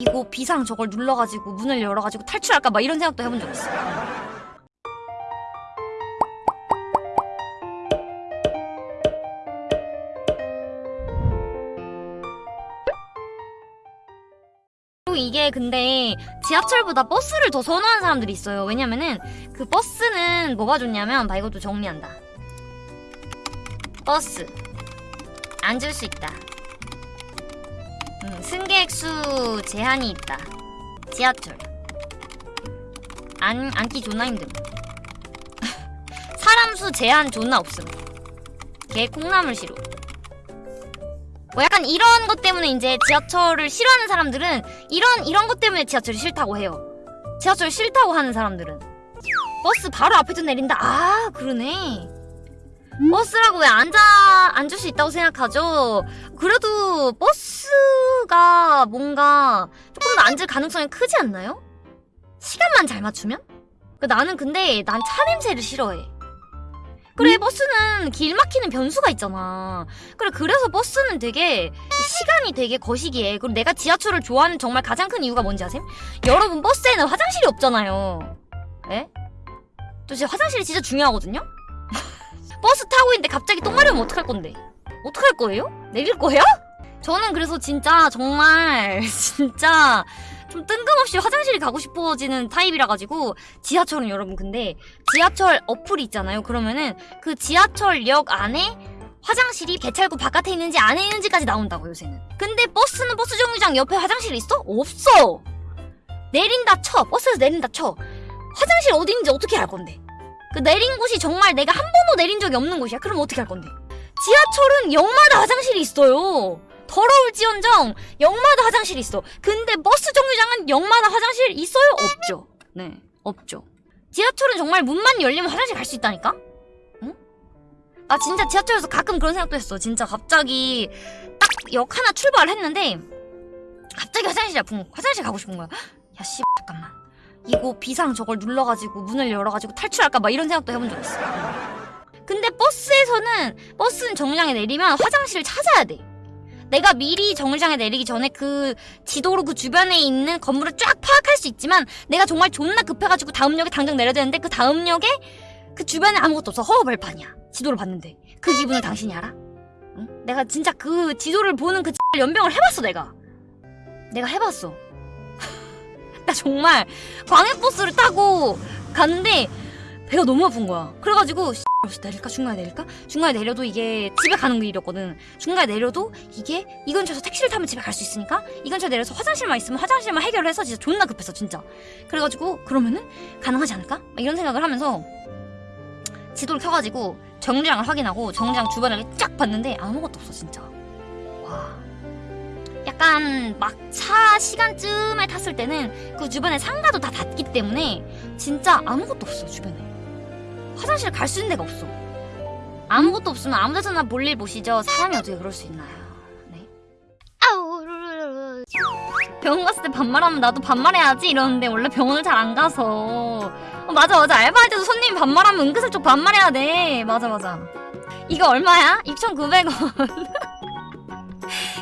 이거 비상 저걸 눌러가지고 문을 열어가지고 탈출할까 막 이런 생각도 해본 적 있어. 이게 근데 지하철보다 버스를 더 선호하는 사람들이 있어요. 왜냐면은 그 버스는 뭐가 좋냐면 봐 이것도 정리한다. 버스 앉을 수 있다. 음, 승객 수 제한이 있다. 지하철 안 앉기 존나 힘듦. 사람 수 제한 존나 없음. 개 콩나물 시루. 뭐 약간 이런 것 때문에 이제 지하철을 싫어하는 사람들은 이런 이런 것 때문에 지하철이 싫다고 해요. 지하철 싫다고 하는 사람들은 버스 바로 앞에서 내린다. 아 그러네. 버스라고 왜 앉아 앉을 수 있다고 생각하죠? 그래도 버스가 뭔가 조금 더 앉을 가능성이 크지 않나요? 시간만 잘 맞추면? 그 나는 근데 난 차 냄새를 싫어해. 그래 버스는 길 막히는 변수가 있잖아. 그래 그래서 버스는 되게 시간이 되게 거시기해. 그리고 내가 지하철을 좋아하는 정말 가장 큰 이유가 뭔지 아세요? 여러분 버스에는 화장실이 없잖아요. 에? 또 진짜 화장실이 진짜 중요하거든요. 버스 타고 있는데 갑자기 똥 마려우면 어떡할 건데? 어떡할 거예요? 내릴 거예요? 저는 그래서 진짜 정말 진짜 좀 뜬금없이 화장실이 가고 싶어지는 타입이라 가지고 지하철은 여러분 근데 지하철 어플이 있잖아요. 그러면은 그 지하철역 안에 화장실이 개찰구 바깥에 있는지 안에 있는지까지 나온다고 요새는. 근데 버스는 버스 정류장 옆에 화장실이 있어? 없어. 내린다 쳐. 버스에서 내린다 쳐. 화장실 어디 있는지 어떻게 알 건데? 그 내린 곳이 정말 내가 한 번도 내린 적이 없는 곳이야. 그럼 어떻게 할 건데? 지하철은 역마다 화장실이 있어요. 더러울지언정 역마다 화장실이 있어. 근데 버스 정류장은 역마다 화장실 있어요? 없죠. 네, 없죠. 지하철은 정말 문만 열리면 화장실 갈 수 있다니까? 응? 나 진짜 지하철에서 가끔 그런 생각도 했어. 진짜 갑자기 딱 역 하나 출발을 했는데 갑자기 화장실이 아픈 거. 화장실 가고 싶은 거야. 야, 씨, 잠깐만. 이거 비상 저걸 눌러가지고 문을 열어가지고 탈출할까 막 이런 생각도 해본 적 있어. 근데 버스에서는 버스는 정류장에 내리면 화장실을 찾아야 돼. 내가 미리 정류장에 내리기 전에 그 지도로 그 주변에 있는 건물을 쫙 파악할 수 있지만 내가 정말 존나 급해가지고 다음 역에 당장 내려야 되는데 그 다음 역에 그 주변에 아무것도 없어 허허벌판이야 지도를 봤는데 그 기분을 당신이 알아? 응? 내가 진짜 그 지도를 보는 그 연병을 해봤어 내가 내가 해봤어 나 정말 광역버스를 타고 갔는데 배가 너무 아픈 거야. 그래가지고 내릴까? 중간에 내릴까? 중간에 내려도 이게 집에 가는 길이었거든. 중간에 내려도 이게 이 근처에서 택시를 타면 집에 갈 수 있으니까 이 근처에 내려서 화장실만 있으면 화장실만 해결을 해서 진짜 존나 급했어 진짜. 그래가지고 그러면은 가능하지 않을까? 막 이런 생각을 하면서 지도를 켜가지고 정류장을 확인하고 정류장 주변을 쫙 봤는데 아무것도 없어 진짜. 와 약간 막차 시간쯤에 탔을 때는 그 주변에 상가도 다 닫기 때문에 진짜 아무것도 없어 주변에 화장실 갈 수 있는 데가 없어. 아무것도 없으면 아무 데서나 볼일 보시죠. 사람이 어떻게 그럴 수 있나요? 네. 아우. 병원 갔을 때 반말하면 나도 반말해야지 이러는데 원래 병원을 잘 안 가서. 어, 맞아 맞아 알바할 때도 손님이 반말하면 은근슬쩍 반말해야 돼. 맞아 맞아. 이거 얼마야? 6,900원.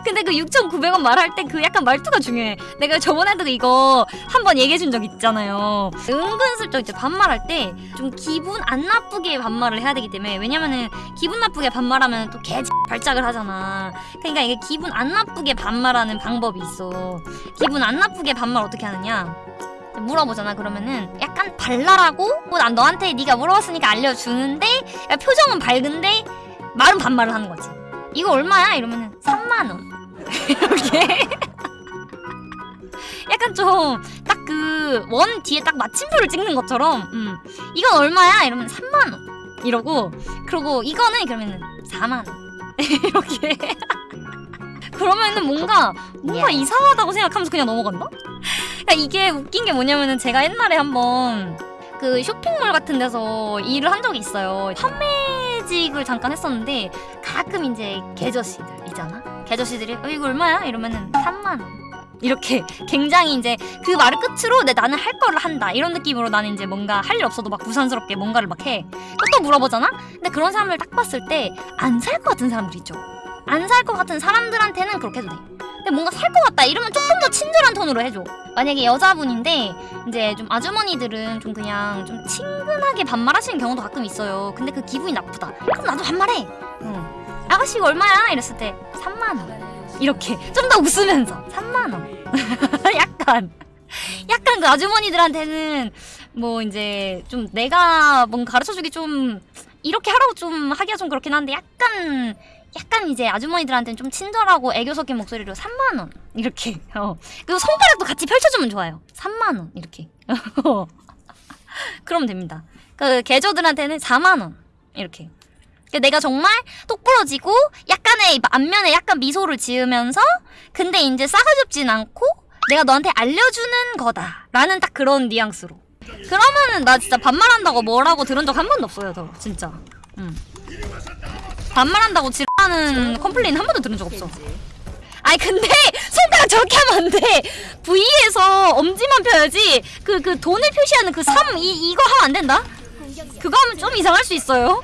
근데 그 6,900원 말할 때 그 약간 말투가 중요해. 내가 저번에도 이거 한번 얘기해 준 적 있잖아요. 은근슬쩍 이제 반말할 때 좀 기분 안 나쁘게 반말을 해야 되기 때문에 왜냐면은 기분 나쁘게 반말하면 또 개 발작을 하잖아. 그러니까 이게 기분 안 나쁘게 반말하는 방법이 있어. 기분 안 나쁘게 반말 어떻게 하느냐? 물어보잖아 그러면은 약간 발랄하고 뭐 난 너한테 네가 물어봤으니까 알려주는데 야, 표정은 밝은데 말은 반말을 하는 거지. 이거 얼마야? 이러면은 3만 원. 이렇게 약간 좀 딱 그 원 뒤에 딱 마침표를 찍는 것처럼 음. 이건 얼마야? 이러면 3만 원. 이러고 그러고 이거는 그러면은 4만 원. 이렇게 그러면은 뭔가 뭔가 이상하다고 생각하면서 그냥 넘어간다? 그러니까 이게 웃긴 게 뭐냐면은 제가 옛날에 한번 그 쇼핑몰 같은 데서 일을 한 적이 있어요. 판매 직을 잠깐 했었는데 가끔 이제 개저씨들 있잖아. 개저씨들이 어, 이거 얼마야? 이러면은 3만 원. 이렇게 굉장히 이제 그 말을 끝으로 내 나는 할 거를 한다 이런 느낌으로 나는 이제 뭔가 할 일 없어도 막 부산스럽게 뭔가를 막 해. 또 물어보잖아? 근데 그런 사람을 딱 봤을 때 안 살 것 같은 사람들 있죠. 안 살 것 같은 사람들한테는 그렇게 해도 돼. 근데 뭔가 살 것 같다. 이러면 조금 더 친절한 톤으로 해줘. 만약에 여자분인데 이제 좀 아주머니들은 좀 그냥 좀 친근하게 반말하시는 경우도 가끔 있어요. 근데 그 기분이 나쁘다. 그럼 나도 반말해. 응. 아가씨 이거 얼마야? 이랬을 때 3만원. 이렇게. 좀 더 웃으면서. 3만원. 약간. 약간 그 아주머니들한테는 뭐 이제 좀 내가 뭔가 가르쳐주기 좀 이렇게 하라고 좀 하기가 좀 그렇긴 한데 약간 약간 이제 아주머니들한테는 좀 친절하고 애교 섞인 목소리로 3만 원 이렇게. 어. 그리고 손가락도 같이 펼쳐주면 좋아요. 3만 원 이렇게. 그러면 됩니다. 그 개저들한테는 4만 원 이렇게. 그 내가 정말 똑부러지고 약간의 안면에 약간 미소를 지으면서 근데 이제 싸가지없진 않고 내가 너한테 알려주는 거다 라는 딱 그런 뉘앙스로. 그러면은 나 진짜 반말한다고 뭐라고 들은 적 한 번도 없어요 저 진짜. 응. 반말한다고 지랄하는 컴플레인 한 번도 들은 적 없어 아니 근데 손가락 저렇게 하면 안 돼. V에서 엄지만 펴야지. 그그 돈을 표시하는 그 3, 이 이거 하면 안 된다. 그거 하면 좀 이상할 수 있어요.